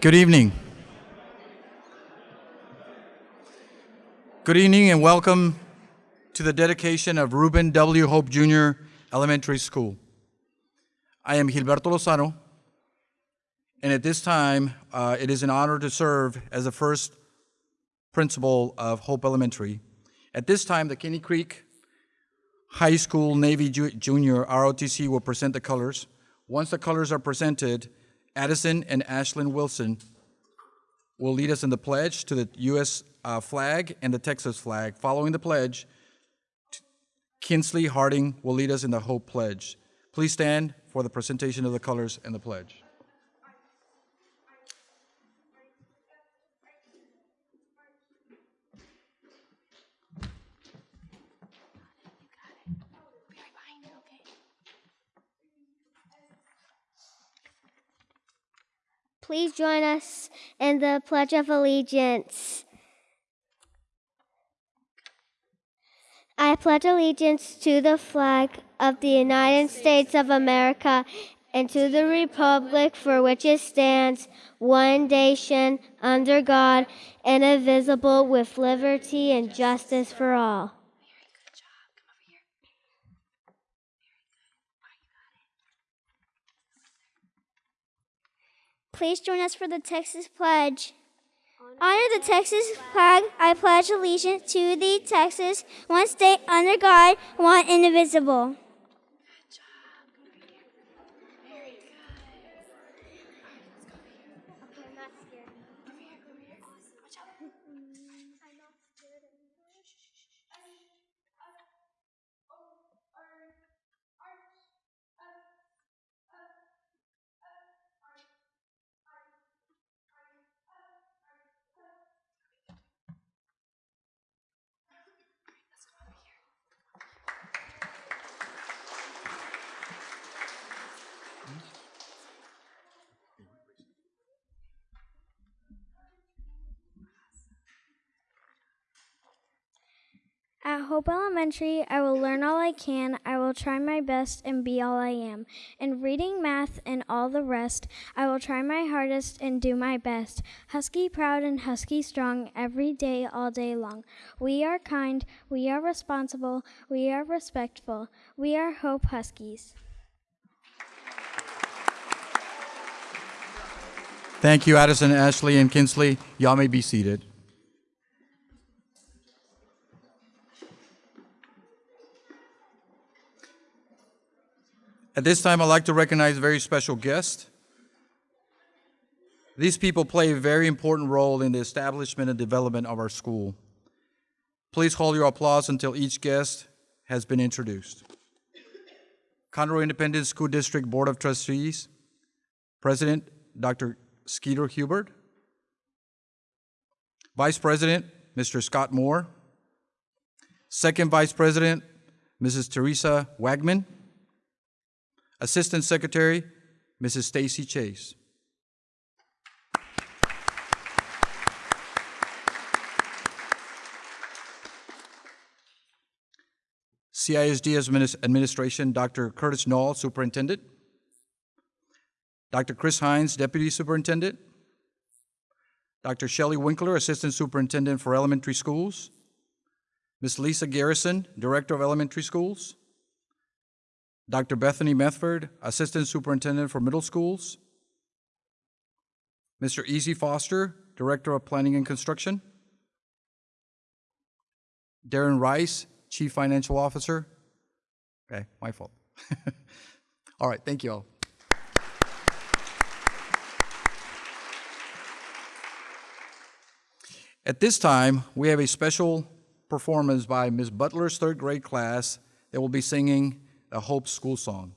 Good evening. Good evening and welcome to the dedication of Reuben W. Hope Jr. Elementary School. I am Gilberto Lozano, and at this time, uh, it is an honor to serve as the first principal of Hope Elementary. At this time, the Caney Creek High School Navy Ju- Junior ROTC will present the colors. Once the colors are presented, Addison and Ashlyn Wilson will lead us in the pledge to the U.S. uh, flag and the Texas flag. Following the pledge, Kinsley Harding will lead us in the Hope Pledge. Please stand for the presentation of the colors and the pledge. Please join us in the Pledge of Allegiance. I pledge allegiance to the flag of the United States of America and to the republic for which it stands, one nation, under God, indivisible, with liberty and justice for all. Please join us for the Texas Pledge. Honor the Texas flag. I pledge allegiance to the Texas, one state under God, one indivisible. At Hope Elementary, I will learn all I can. I will try my best and be all I am. In reading, math, and all the rest, I will try my hardest and do my best. Husky proud and husky strong every day, all day long. We are kind, we are responsible, we are respectful. We are Hope Huskies. Thank you, Addison, Ashley, and Kinsley. Y'all may be seated. At this time, I'd like to recognize a very special guest. These people play a very important role in the establishment and development of our school. Please hold your applause until each guest has been introduced. Conroe Independent School District Board of Trustees, President Dr. Skeeter Hubert, Vice President Mr. Scott Moore, Second Vice President Mrs. Teresa Wagman, Assistant Secretary Mrs. Stacy Chase. CISD Administration, Dr. Curtis Null, Superintendent. Dr. Chris Hines, Deputy Superintendent. Dr. Shelley Winkler, Assistant Superintendent for Elementary Schools. Ms. Lisa Garrison, Director of Elementary Schools. Dr. Bethany Methford, Assistant Superintendent for Middle Schools. Mr. Easy Foster, Director of Planning and Construction. Darren Rice, Chief Financial Officer. Okay, my fault. all right, thank you all. At this time, we have a special performance by Ms. Butler's third grade class that will be singing the Hope School Song.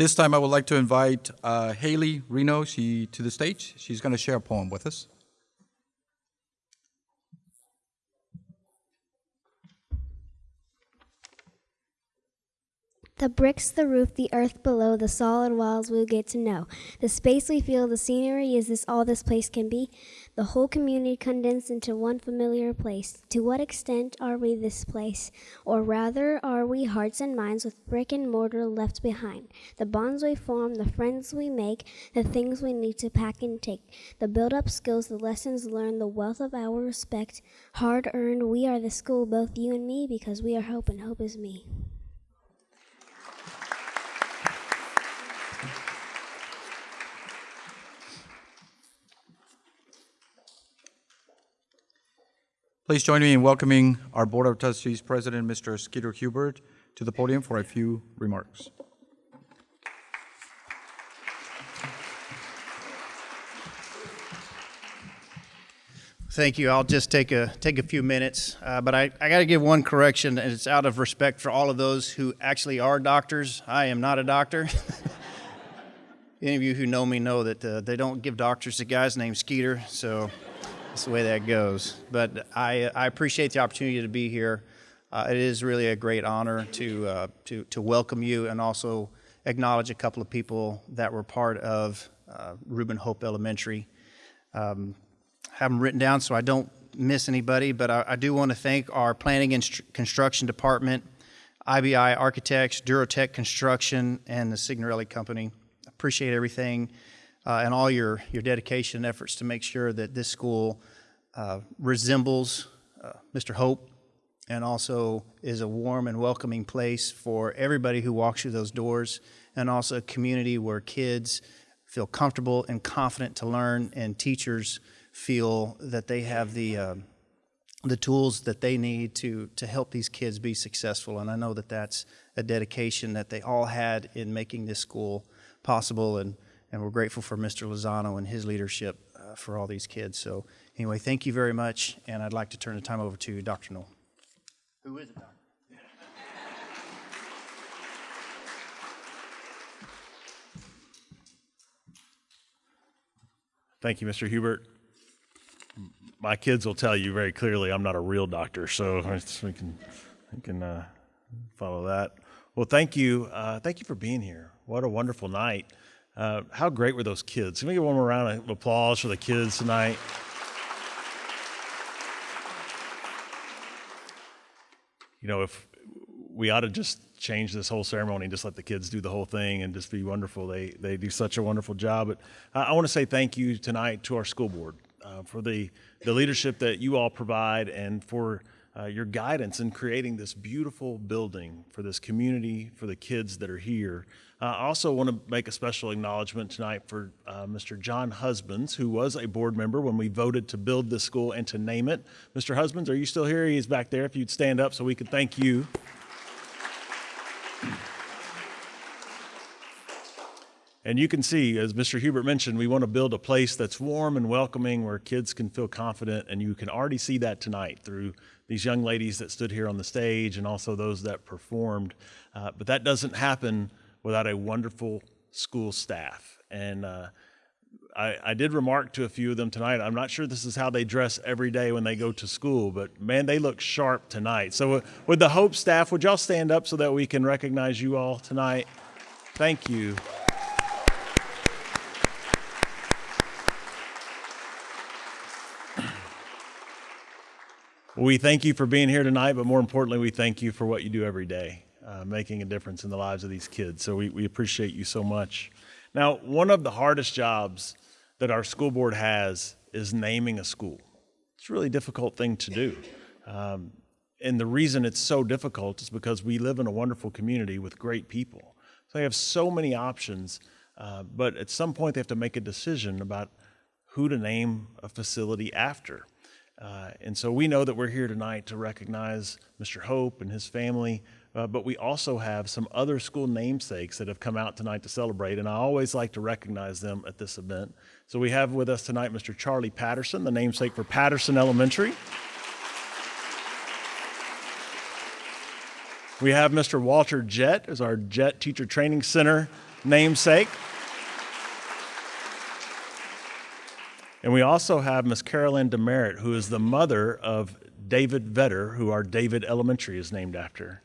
This time, I would like to invite uh, Haley Reno she, to the stage. She's going to share a poem with us. The bricks, the roof, the earth below, the solid walls we'll get to know. The space we feel, the scenery, is this all this place can be? The whole community condensed into one familiar place. To what extent are we this place? Or rather, are we hearts and minds with brick and mortar left behind? The bonds we form, the friends we make, the things we need to pack and take. The build up skills, the lessons learned, the wealth of our respect. Hard earned, we are the school, both you and me, because we are hope and hope is me. Please join me in welcoming our Board of Trustees President, Mr. Skeeter Hubert, to the podium for a few remarks. Thank you. I'll just take a take a few minutes, uh, but I, I got to give one correction, and it's out of respect for all of those who actually are doctors. I am not a doctor. Any of you who know me know that uh, they don't give doctors to guys named Skeeter, so that's the way that goes. But I I appreciate the opportunity to be here. Uh, it is really a great honor to uh, to to welcome you and also acknowledge a couple of people that were part of uh, Reuben Hope Elementary. Um, have them written down so I don't miss anybody, but I, I do want to thank our planning and construction department, IBI Architects, Durotech Construction, and the Signorelli Company. Appreciate everything uh, and all your, your dedication and efforts to make sure that this school uh, resembles uh, Mr. Hope and also is a warm and welcoming place for everybody who walks through those doors and also a community where kids feel comfortable and confident to learn and teachers feel that they have the um, the tools that they need to to help these kids be successful and I know that that's a dedication that they all had in making this school possible and and we're grateful for Mr. Lozano and his leadership uh, for all these kids so anyway thank you very much and I'd like to turn the time over to Dr. Null. who is it Dr. Thank you, Mr. Hubert. My kids will tell you very clearly I'm not a real doctor, so we can we can uh, follow that. Well, thank you, uh, thank you for being here. What a wonderful night. Uh, how great were those kids? Can we get one more round of applause for the kids tonight? You know, if we ought to just change this whole ceremony and just let the kids do the whole thing and just be wonderful. They they do such a wonderful job. But I, I want to say thank you tonight to our school board uh, for the the leadership that you all provide and for uh, your guidance in creating this beautiful building for this community for the kids that are here. Uh, I also want to make a special acknowledgement tonight for uh, Mr. John Husbands, who was a board member when we voted to build this school and to name it. Mr. Husbands, are you still here? He's back there. If you'd stand up so we could thank you. And you can see, as Mr. Hubert mentioned, we want to build a place that's warm and welcoming where kids can feel confident. And you can already see that tonight through these young ladies that stood here on the stage and also those that performed. Uh, but that doesn't happen without a wonderful school staff. And uh, I, I, did remark to a few of them tonight. I'm not sure this is how they dress every day when they go to school, but man, they look sharp tonight. So, uh, with the Hope staff, would y'all stand up so that we can recognize you all tonight? Thank you. We thank you for being here tonight, but more importantly, we thank you for what you do every day, uh, making a difference in the lives of these kids. So we, we appreciate you so much. Now, one of the hardest jobs that our school board has is naming a school. It's a really difficult thing to do. Um, and the reason it's so difficult is because we live in a wonderful community with great people. So they have so many options, uh, but at some point they have to make a decision about who to name a facility after. Uh, and so we know that we're here tonight to recognize Mr. Hope and his family, uh, but we also have some other school namesakes that have come out tonight to celebrate, and I always like to recognize them at this event. So we have with us tonight Mr. Charlie Patterson, the namesake for Patterson Elementary. We have Mr. Walter Jett as our Jett Teacher Training Center namesake. And we also have Miss Carol Ann Demaret, who is the mother of David Vetter, who our David Elementary is named after.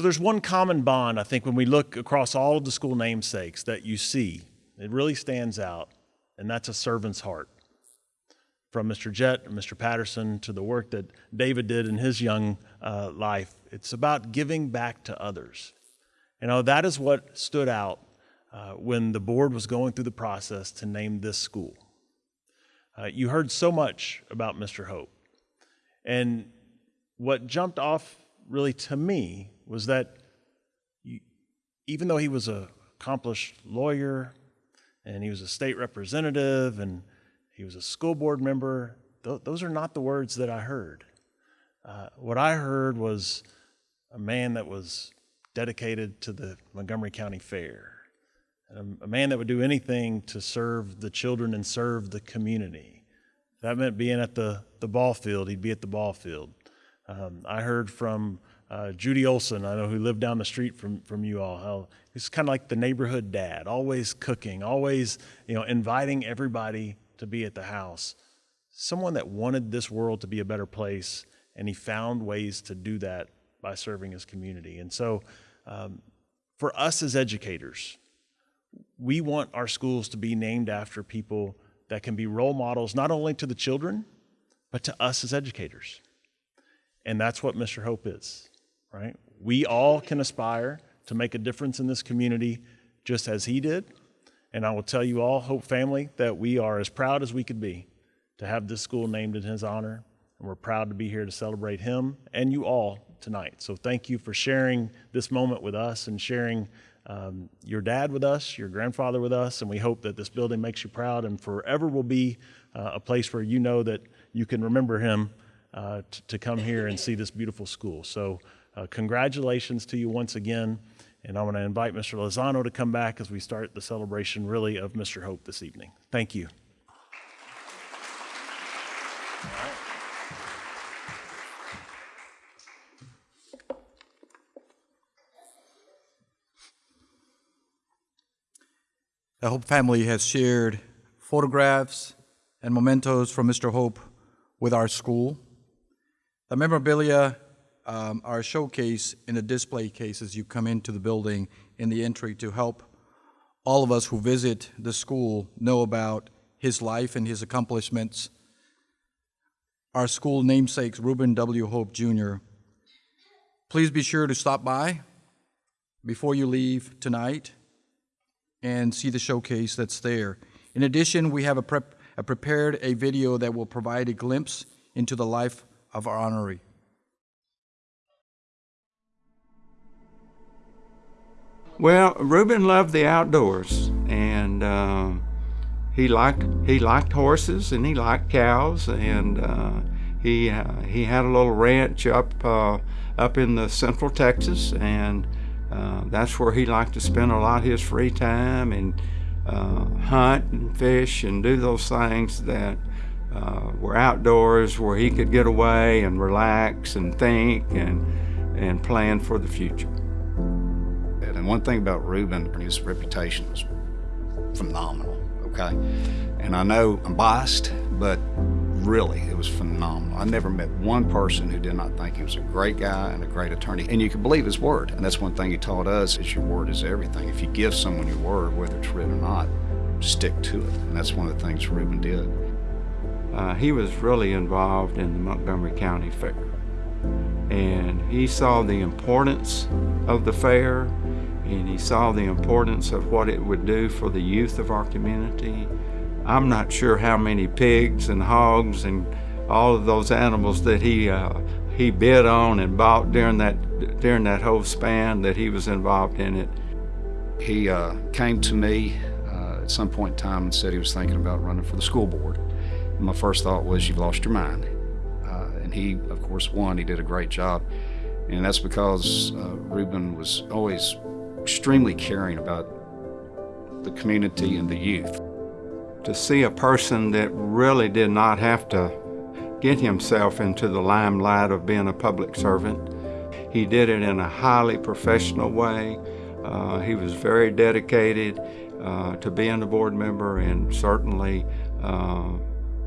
So there's one common bond, I think, when we look across all of the school namesakes that you see. It really stands out, and that's a servant's heart. From Mr. Jett and Mr. Patterson to the work that David did in his young uh, life, it's about giving back to others. You know, that is what stood out uh, when the board was going through the process to name this school. Uh, you heard so much about Mr. Hope. And what jumped off really to me was that you, even though he was an accomplished lawyer and he was a state representative and he was a school board member, th- those are not the words that I heard. Uh, what I heard was a man that was dedicated to the Montgomery County Fair, a, a man that would do anything to serve the children and serve the community. That meant being at the, the ball field, he'd be at the ball field. Um, I heard from uh, Judy Olson, I know who lived down the street from, from you all, how he's kind of like the neighborhood dad, always cooking, always you know inviting everybody to be at the house. Someone that wanted this world to be a better place, and he found ways to do that by serving his community. And so, um, for us as educators, we want our schools to be named after people that can be role models not only to the children, but to us as educators. And that's what Mr. Hope is, right? We all can aspire to make a difference in this community just as he did. And I will tell you all, Hope family, that we are as proud as we could be to have this school named in his honor. And we're proud to be here to celebrate him and you all tonight. So thank you for sharing this moment with us and sharing um, your dad with us, your grandfather with us, and we hope that this building makes you proud and forever will be uh, a place where you know that you can remember him uh, to come here and see this beautiful school. So, uh, congratulations to you once again. And I want to invite Mr. Lozano to come back as we start the celebration, really, of Mr. Hope this evening. Thank you. The Hope family has shared photographs and mementos from Mr. Hope with our school. The memorabilia um, are showcased in a display case as you come into the building in the entry to help all of us who visit the school know about his life and his accomplishments. Our school namesakes, Reuben W. Hope Jr. Please be sure to stop by before you leave tonight and see the showcase that's there. In addition, we have a prep, a prepared a video that will provide a glimpse into the life of our honoree. Well, Reuben loved the outdoors, and uh, he liked he liked horses and he liked cows, and uh, he uh, he had a little ranch up uh, up in the central Texas, and uh, that's where he liked to spend a lot of his free time and uh, hunt and fish and do those things that were outdoors, where he could get away and relax and think and and plan for the future. And one thing about Reuben, his reputation was phenomenal, okay? And I know I'm biased, but really, it was phenomenal. I never met one person who did not think he was a great guy and a great attorney. And you could believe his word. And that's one thing he taught us is your word is everything. If you give someone your word, whether it's written or not, stick to it. And that's one of the things Reuben did. Uh, he was really involved in the Montgomery County Fair. And he saw the importance of the fair and he saw the importance of what it would do for the youth of our community. I'm not sure how many pigs and hogs and all of those animals that he uh, he bid on and bought during that during that whole span that he was involved in it. He uh, came to me uh, at some point in time and said he was thinking about running for the school board. And my first thought was, "You've lost your mind." Uh, and he, of course, won. He did a great job, and that's because uh, Reuben was always extremely caring about the community and the youth. To see a person that really did not have to get himself into the limelight of being a public servant. He did it in a highly professional way. Uh, he was very dedicated uh, to being a board member, and certainly uh,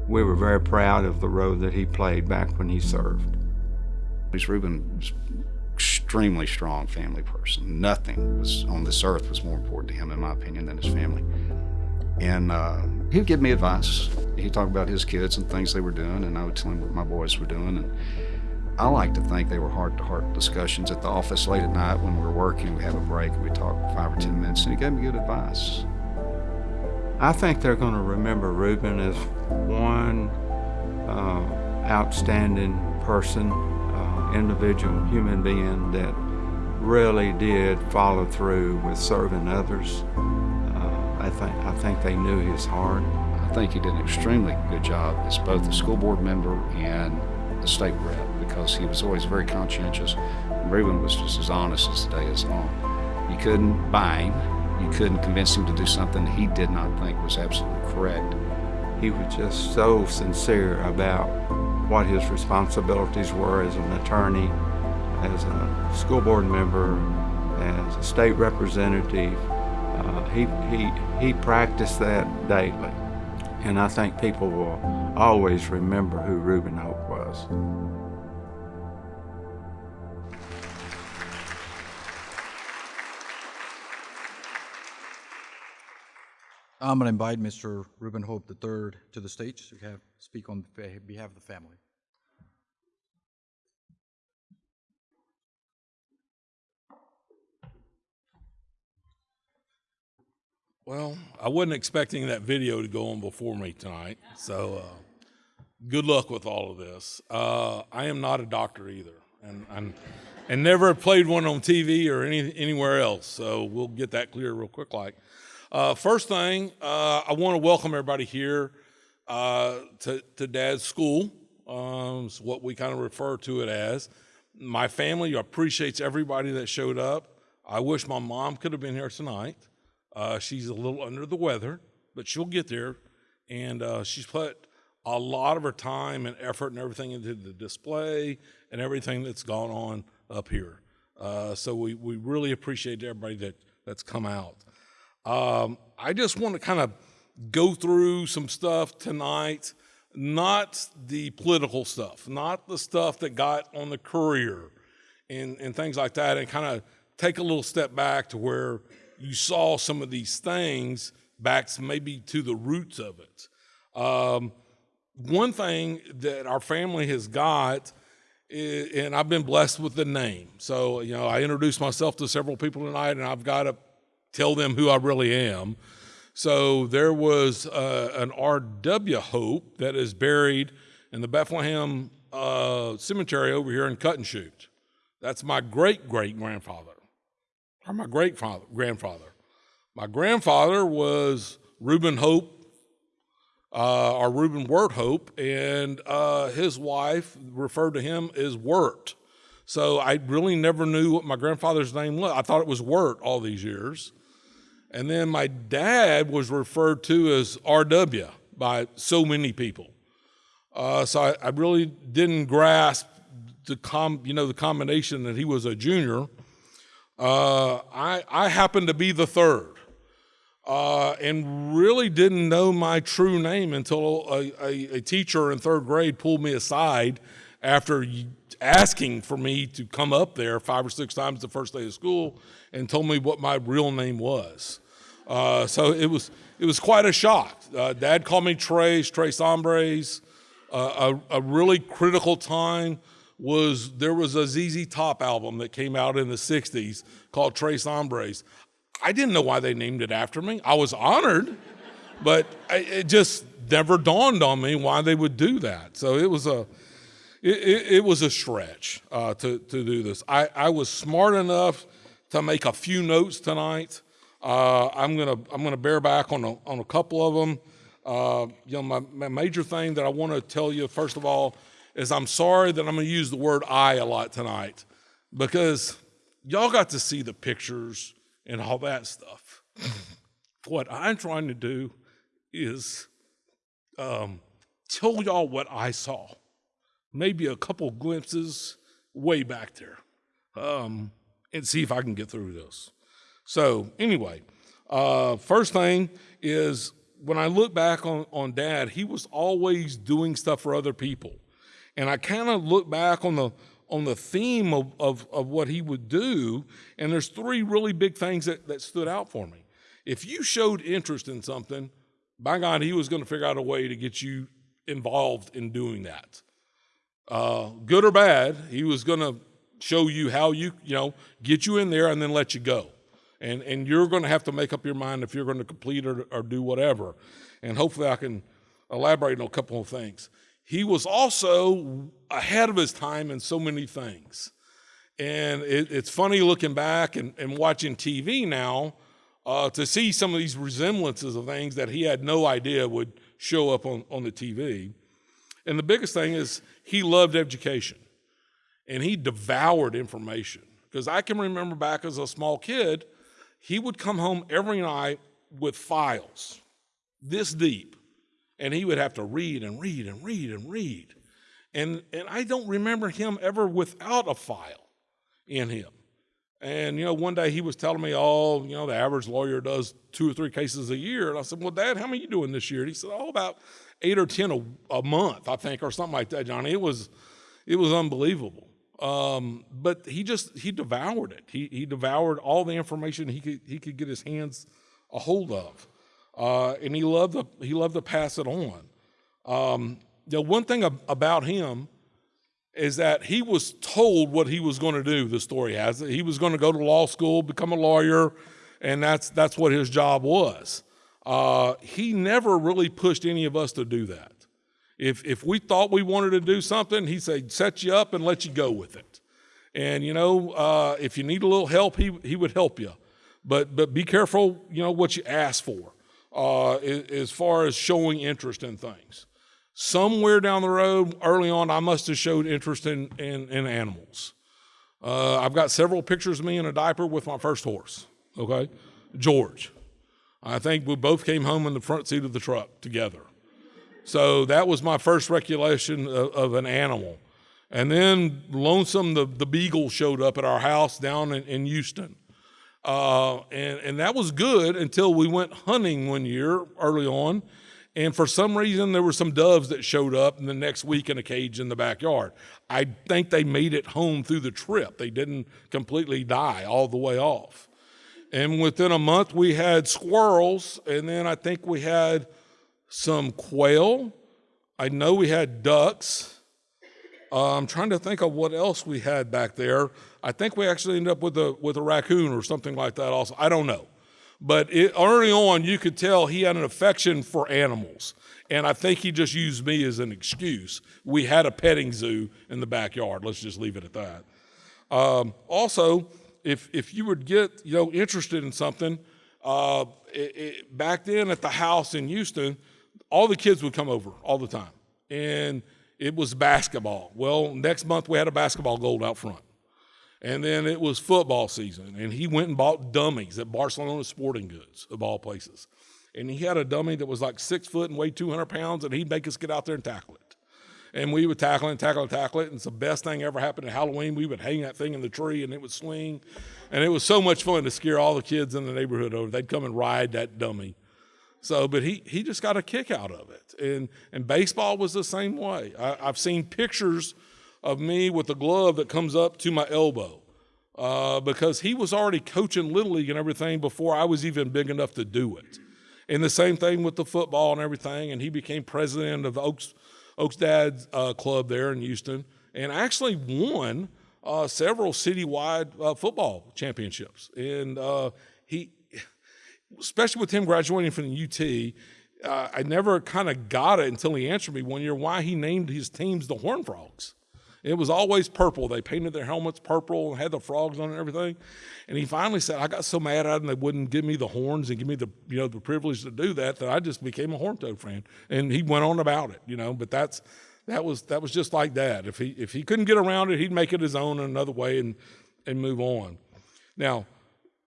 we were very proud of the role that he played back when he served. Reuben extremely strong family person. Nothing was on this earth was more important to him, in my opinion, than his family. And uh, he would give me advice. He'd talk about his kids and things they were doing, and I would tell him what my boys were doing. And I like to think they were heart-to-heart discussions at the office late at night when we were working. We have a break we talk five or ten minutes, and he gave me good advice. I think they're going to remember Reuben as one uh, outstanding person, individual, human being that really did follow through with serving others. Uh, I think I think they knew his heart. I think he did an extremely good job as both a school board member and a state rep because he was always very conscientious. Reuben was just as honest as the day is long. You couldn't buy him. You couldn't convince him to do something he did not think was absolutely correct. He was just so sincere about what his responsibilities were as an attorney, as a school board member, as a state representative. Uh, he, he, he practiced that daily. And I think people will always remember who Reuben Hope was. I'm going to invite Mr. Reuben Hope III to the stage to have, speak on behalf of the family. Well, I wasn't expecting that video to go on before me tonight, so uh, good luck with all of this. Uh, I am not a doctor either, and and, and never played one on TV or any, anywhere else. So we'll get that clear real quick. Like, uh, first thing, uh, I want to welcome everybody here uh, to to Dad's school. Um, what we kind of refer to it as. My family appreciates everybody that showed up. I wish my mom could have been here tonight. Uh, she's a little under the weather, but she'll get there. And uh, she's put a lot of her time and effort and everything into the display and everything that's gone on up here. Uh, so we, we really appreciate everybody that, that's come out. Um, I just want to kind of go through some stuff tonight, not the political stuff, not the stuff that got on the courier and, and things like that, and kind of take a little step back to where you saw some of these things back maybe to the roots of it. Um, one thing that our family has got, is, and I've been blessed with the name. So, you know, I introduced myself to several people tonight, and I've got to tell them who I really am. So there was uh, an R.W. Hope that is buried in the Bethlehem uh, Cemetery over here in Cut and Shoot. That's my great great grandfather or my great father, grandfather. My grandfather was Reuben Hope, uh, or Reuben Wirt Hope, and uh, his wife referred to him as Wirt. So I really never knew what my grandfather's name was. I thought it was Wirt all these years. And then my dad was referred to as RW by so many people. Uh, so I, I, really didn't grasp the com, you know, the combination that he was a junior. Uh, I, I happened to be the third uh, and really didn't know my true name until a, a, a, teacher in third grade pulled me aside after asking for me to come up there five or six times the first day of school and told me what my real name was. Uh, so it was, it was quite a shock. Uh, Dad called me Tres, Tres Hombres, uh, a, a really critical time was there was a ZZ Top album that came out in the 60s called Tres Hombres. I didn't know why they named it after me. I was honored, but it just never dawned on me why they would do that. So it was a, it, it, it was a stretch uh, to, to do this. I, I was smart enough to make a few notes tonight. Uh, I'm gonna I'm gonna bear back on a, on a couple of them. Uh, you know, my, my major thing that I want to tell you first of all is I'm sorry that I'm to use the word I a lot tonight because y'all got to see the pictures and all that stuff. what I'm trying to do is um, tell y'all what I saw maybe a couple glimpses way back there um, and see if I can get through this. So, anyway, uh, first thing is when I look back on, on dad, he was always doing stuff for other people. And I kind of look back on the on the theme of, of, of what he would do, and there's three really big things that, that stood out for me. If you showed interest in something, by God, he was going to figure out a way to get you involved in doing that. Uh, good or bad, he was going to show you how you, you know, get you in there and then let you go. And, and you're going to have to make up your mind if you're going to complete or, or do whatever. And hopefully I can elaborate on a couple of things. He was also ahead of his time in so many things. And it, it's funny looking back and, and watching TV now uh, to see some of these resemblances of things that he had no idea would show up on, on the TV. And the biggest thing is he loved education and he devoured information. Because I can remember back as a small kid, he would come home every night with files this deep, and he would have to read and read and read and read. And, and I don't remember him ever without a file in him. And, you know, one day he was telling me, oh, you know, the average lawyer does two or three cases a year. And I said, well, Dad, how many you doing this year? And he said, oh, about eight or 10 a, a month, I think, or something like that, Johnny. It was, it was unbelievable. Um, but he just, he devoured it. He, he devoured all the information he could, he could get his hands a hold of. Uh, and he loved to, he loved to pass it on. Um, the one thing ab- about him is that he was told what he was going to do. The story has it. He was going to go to law school, become a lawyer, and that's that's what his job was. Uh, he never really pushed any of us to do that. If if we thought we wanted to do something, he said set you up and let you go with it. And you know, uh, if you need a little help, he he would help you. But but be careful, you know what you ask for uh, as far as showing interest in things. Somewhere down the road early on i must have showed interest in, in, in animals. Uh, i've got several pictures of me in a diaper with my first horse okay? George. I think we both came home in the front seat of the truck together so that was my first recollection of, of an animal and then lonesome the, the beagle showed up at our house down in, in houston uh, and, and that was good until we went hunting one year early on and for some reason, there were some doves that showed up in the next week in a cage in the backyard. I think they made it home through the trip. They didn't completely die all the way off. And within a month, we had squirrels, and then I think we had some quail. I know we had ducks. Uh, I'm trying to think of what else we had back there. I think we actually ended up with a with a raccoon or something like that. Also, I don't know. But it, early on, you could tell he had an affection for animals. And I think he just used me as an excuse. We had a petting zoo in the backyard. Let's just leave it at that. Um, also, if, if you would get you know interested in something, uh, it, it, back then at the house in Houston, all the kids would come over all the time. And it was basketball. Well, next month we had a basketball goal out front. And then it was football season, and he went and bought dummies at Barcelona Sporting Goods, of all places. And he had a dummy that was like six foot and weighed 200 pounds, and he'd make us get out there and tackle it. And we would tackle and tackle and tackle it. And it's the best thing ever happened at Halloween. We would hang that thing in the tree, and it would swing. And it was so much fun to scare all the kids in the neighborhood over. They'd come and ride that dummy. So, but he, he just got a kick out of it. And, and baseball was the same way. I, I've seen pictures – of me with a glove that comes up to my elbow uh, because he was already coaching Little League and everything before I was even big enough to do it. And the same thing with the football and everything. And he became president of Oaks, Oaks Dad uh, Club there in Houston and actually won uh, several citywide uh, football championships. And uh, he, especially with him graduating from the UT, uh, I never kind of got it until he answered me one year why he named his teams the Horn Frogs. It was always purple. They painted their helmets purple and had the frogs on and everything. And he finally said, I got so mad at them they wouldn't give me the horns and give me the you know the privilege to do that that I just became a horn toad fan. And he went on about it, you know. But that's that was that was just like that. If he if he couldn't get around it, he'd make it his own in another way and and move on. Now,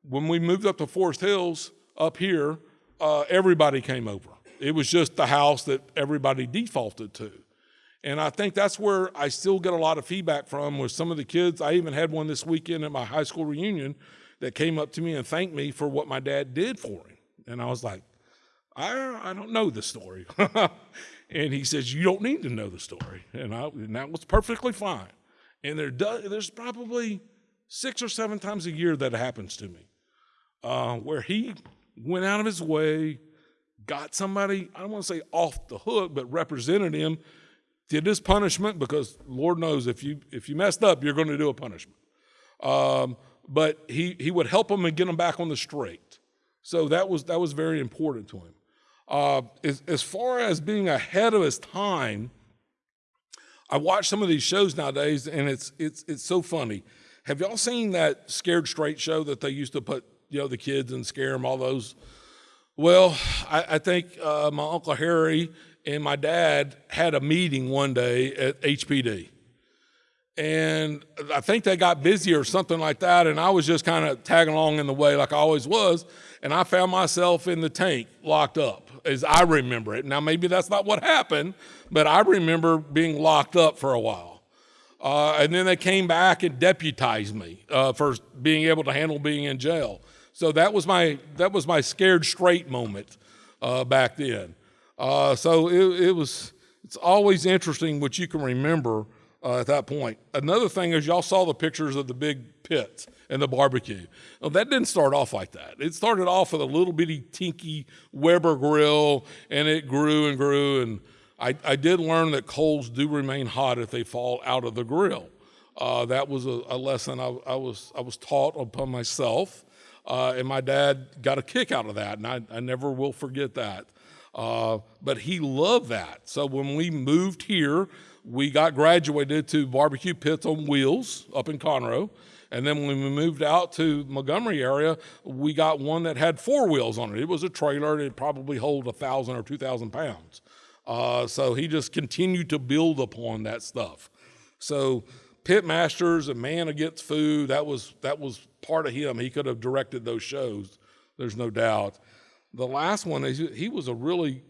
when we moved up to Forest Hills up here, uh, everybody came over. It was just the house that everybody defaulted to. And I think that's where I still get a lot of feedback from with some of the kids. I even had one this weekend at my high school reunion that came up to me and thanked me for what my dad did for him. And I was like, I, I don't know the story. and he says, You don't need to know the story. And, I, and that was perfectly fine. And there does, there's probably six or seven times a year that happens to me uh, where he went out of his way, got somebody, I don't want to say off the hook, but represented him, did his punishment because Lord knows if you if you messed up, you're going to do a punishment. Um, but he he would help him and get him back on the straight. So that was that was very important to him. Uh, as, as far as being ahead of his time, I watch some of these shows nowadays, and it's it's it's so funny. Have y'all seen that Scared Straight show that they used to put you know the kids and scare them all those? Well, I, I think uh, my uncle Harry and my dad had a meeting one day at HPD. And I think they got busy or something like that. And I was just kind of tagging along in the way like I always was. And I found myself in the tank locked up as I remember it. Now, maybe that's not what happened, but I remember being locked up for a while. Uh, and then they came back and deputized me uh, for being able to handle being in jail. So that was my that was my scared straight moment uh, back then. Uh, so it, it, was it's always interesting what you can remember uh, at that point. Another thing is y'all saw the pictures of the big pits and the barbecue. That didn't start off like that. It started off with a little bitty tinky Weber grill, and it grew and grew. And I, I did learn that coals do remain hot if they fall out of the grill. Uh, that was a, a lesson I, I, was I was taught upon myself. Uh, and my dad got a kick out of that, and I, I never will forget that. Uh, but he loved that. So when we moved here, we got graduated to barbecue pits on wheels up in Conroe. And then when we moved out to Montgomery area, we got one that had four wheels on it. It was a trailer. It probably hold a thousand or two thousand pounds. Uh, so he just continued to build upon that stuff. So pit masters and man against food that was that was part of him. He could have directed those shows. There's no doubt. The last one is he was a really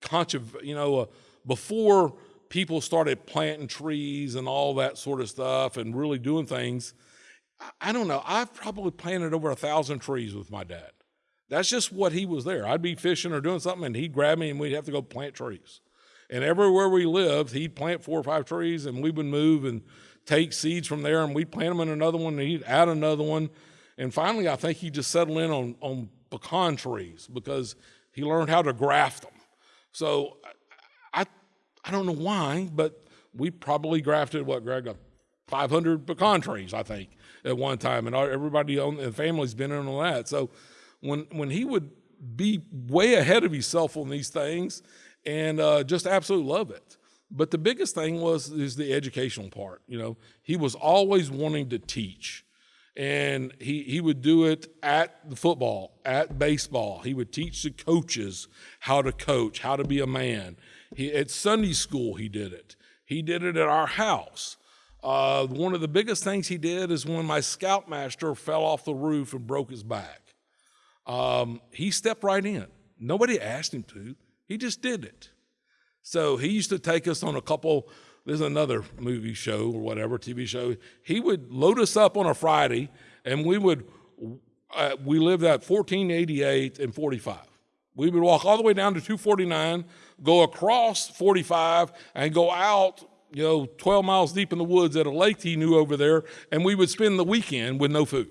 controversial. You know, uh, before people started planting trees and all that sort of stuff and really doing things. I, I don't know. I've probably planted over a thousand trees with my dad. That's just what he was there. I'd be fishing or doing something, and he'd grab me, and we'd have to go plant trees. And everywhere we lived, he'd plant four or five trees, and we would move and take seeds from there, and we'd plant them in another one, and he'd add another one. And finally, I think he just settled in on, on pecan trees because he learned how to graft them. So I, I don't know why, but we probably grafted what, Greg, 500 pecan trees, I think, at one time, and everybody on the family's been in on that. So when when he would be way ahead of himself on these things, and uh, just absolutely love it. But the biggest thing was is the educational part. You know, he was always wanting to teach, and he he would do it at the football, at baseball. He would teach the coaches how to coach, how to be a man. He at Sunday school he did it. He did it at our house. Uh, one of the biggest things he did is when my scoutmaster fell off the roof and broke his back. Um, he stepped right in. Nobody asked him to. He just did it. So he used to take us on a couple, there's another movie show or whatever, TV show. He would load us up on a Friday and we would, uh, we lived at 1488 and 45. We would walk all the way down to 249, go across 45, and go out, you know, 12 miles deep in the woods at a lake he knew over there, and we would spend the weekend with no food.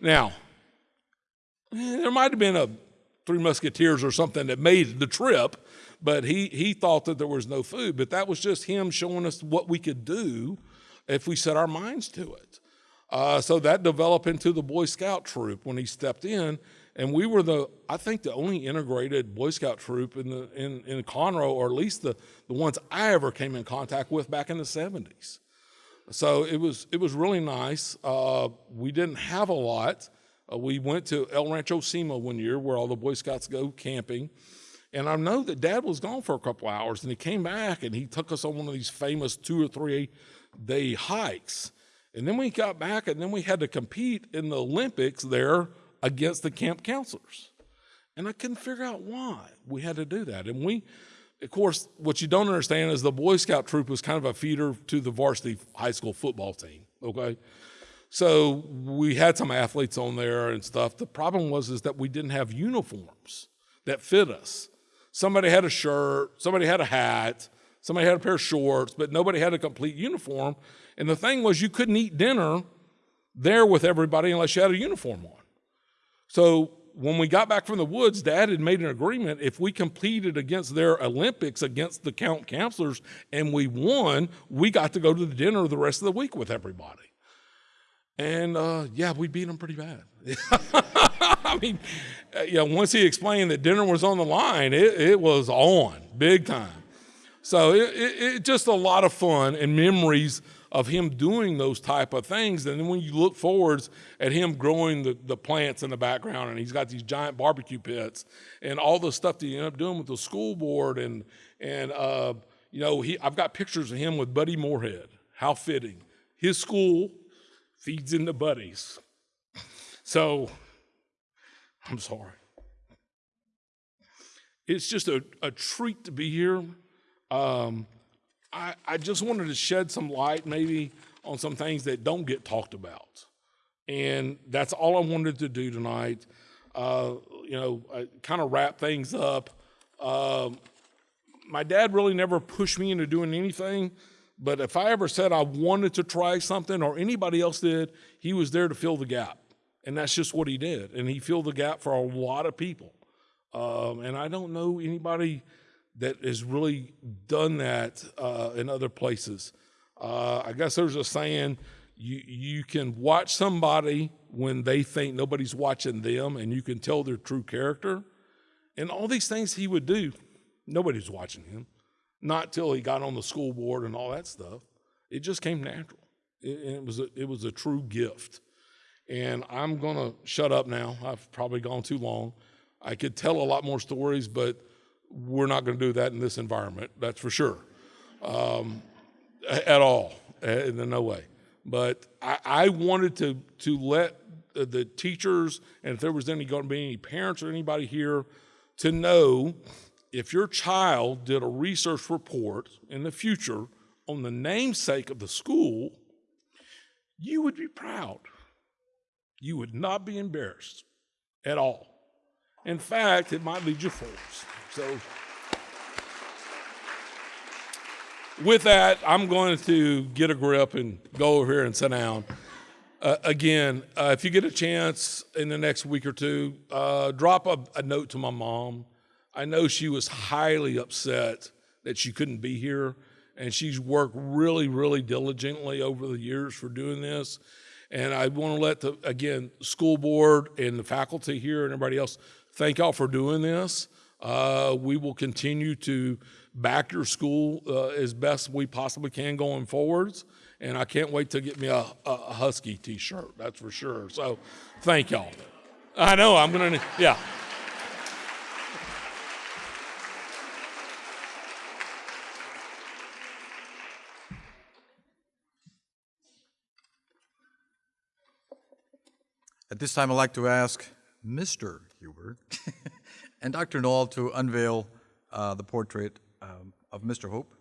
Now, eh, there might have been a Three Musketeers or something that made the trip, but he, he thought that there was no food. But that was just him showing us what we could do if we set our minds to it. Uh, so that developed into the Boy Scout troop when he stepped in, and we were the I think the only integrated Boy Scout troop in the in in Conroe, or at least the the ones I ever came in contact with back in the '70s. So it was it was really nice. Uh, we didn't have a lot. Uh, we went to El Rancho Cima one year, where all the Boy Scouts go camping, and I know that dad was gone for a couple hours and he came back and he took us on one of these famous two or three day hikes. And then we got back and then we had to compete in the Olympics there against the camp counselors. And I couldn't figure out why we had to do that. And we, of course, what you don't understand is the Boy Scout troop was kind of a feeder to the varsity high school football team. Okay, so we had some athletes on there and stuff. The problem was is that we didn't have uniforms that fit us. Somebody had a shirt, somebody had a hat, somebody had a pair of shorts, but nobody had a complete uniform. And the thing was, you couldn't eat dinner there with everybody unless you had a uniform on. So when we got back from the woods, Dad had made an agreement. If we competed against their Olympics against the count counselors and we won, we got to go to the dinner the rest of the week with everybody. And uh, yeah, we beat them pretty bad. I mean, uh, know, once he explained that dinner was on the line, it, it was on big time. So it, it, it just a lot of fun and memories of him doing those type of things. And then when you look forwards at him growing the, the plants in the background, and he's got these giant barbecue pits and all the stuff that he ended up doing with the school board, and and uh, you know, he I've got pictures of him with Buddy Moorhead. How fitting. His school feeds in the buddies. So I'm sorry. It's just a, a treat to be here. Um, I, I just wanted to shed some light maybe on some things that don't get talked about. And that's all I wanted to do tonight. Uh, you know, kind of wrap things up. Um, my dad really never pushed me into doing anything, but if I ever said I wanted to try something or anybody else did, he was there to fill the gap. And that's just what he did. And he filled the gap for a lot of people. Um, and I don't know anybody that has really done that uh, in other places. Uh, I guess there's a saying you, you can watch somebody when they think nobody's watching them and you can tell their true character. And all these things he would do, nobody's watching him. Not till he got on the school board and all that stuff. It just came natural. It, it was a, it was a true gift. And I'm going to shut up now. I've probably gone too long. I could tell a lot more stories, but we're not going to do that in this environment. That's for sure. Um, at all, in no way. But I, I, wanted to to let the teachers and if there was any going to be any parents or anybody here to know if your child did a research report in the future on the namesake of the school, you would be proud. You would not be embarrassed at all. In fact, it might lead you forward. So, with that, I'm going to get a grip and go over here and sit down. Uh, again, uh, if you get a chance in the next week or two, uh, drop a, a note to my mom. I know she was highly upset that she couldn't be here, and she's worked really, really diligently over the years for doing this. And I want to let the, again, school board and the faculty here and everybody else thank y'all for doing this. Uh, we will continue to back your school uh, as best we possibly can going forwards. And I can't wait to get me a, a Husky t shirt, that's for sure. So thank y'all. I know, I'm to, yeah. At this time, I'd like to ask Mr. Hubert and Dr. Null to unveil uh, the portrait um, of Mr. Hope.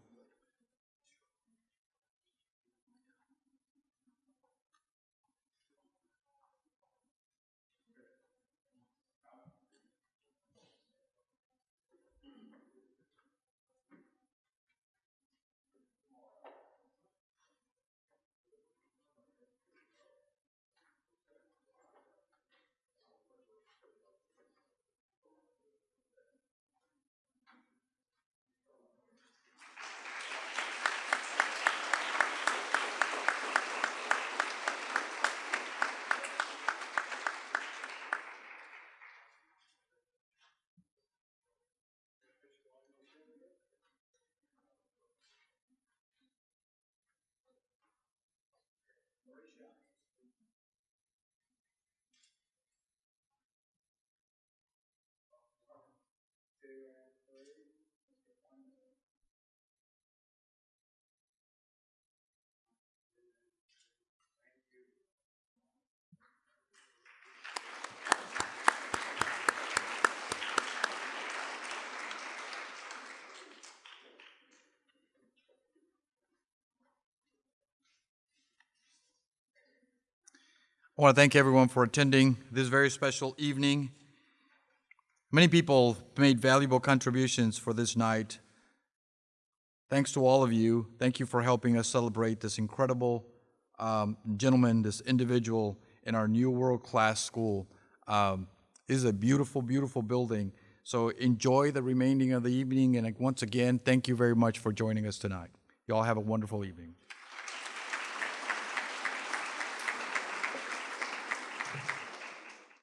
I want to thank everyone for attending this very special evening. Many people made valuable contributions for this night. Thanks to all of you. Thank you for helping us celebrate this incredible um, gentleman, this individual in our new world class school. Um, is a beautiful, beautiful building. So enjoy the remaining of the evening. And once again, thank you very much for joining us tonight. You all have a wonderful evening.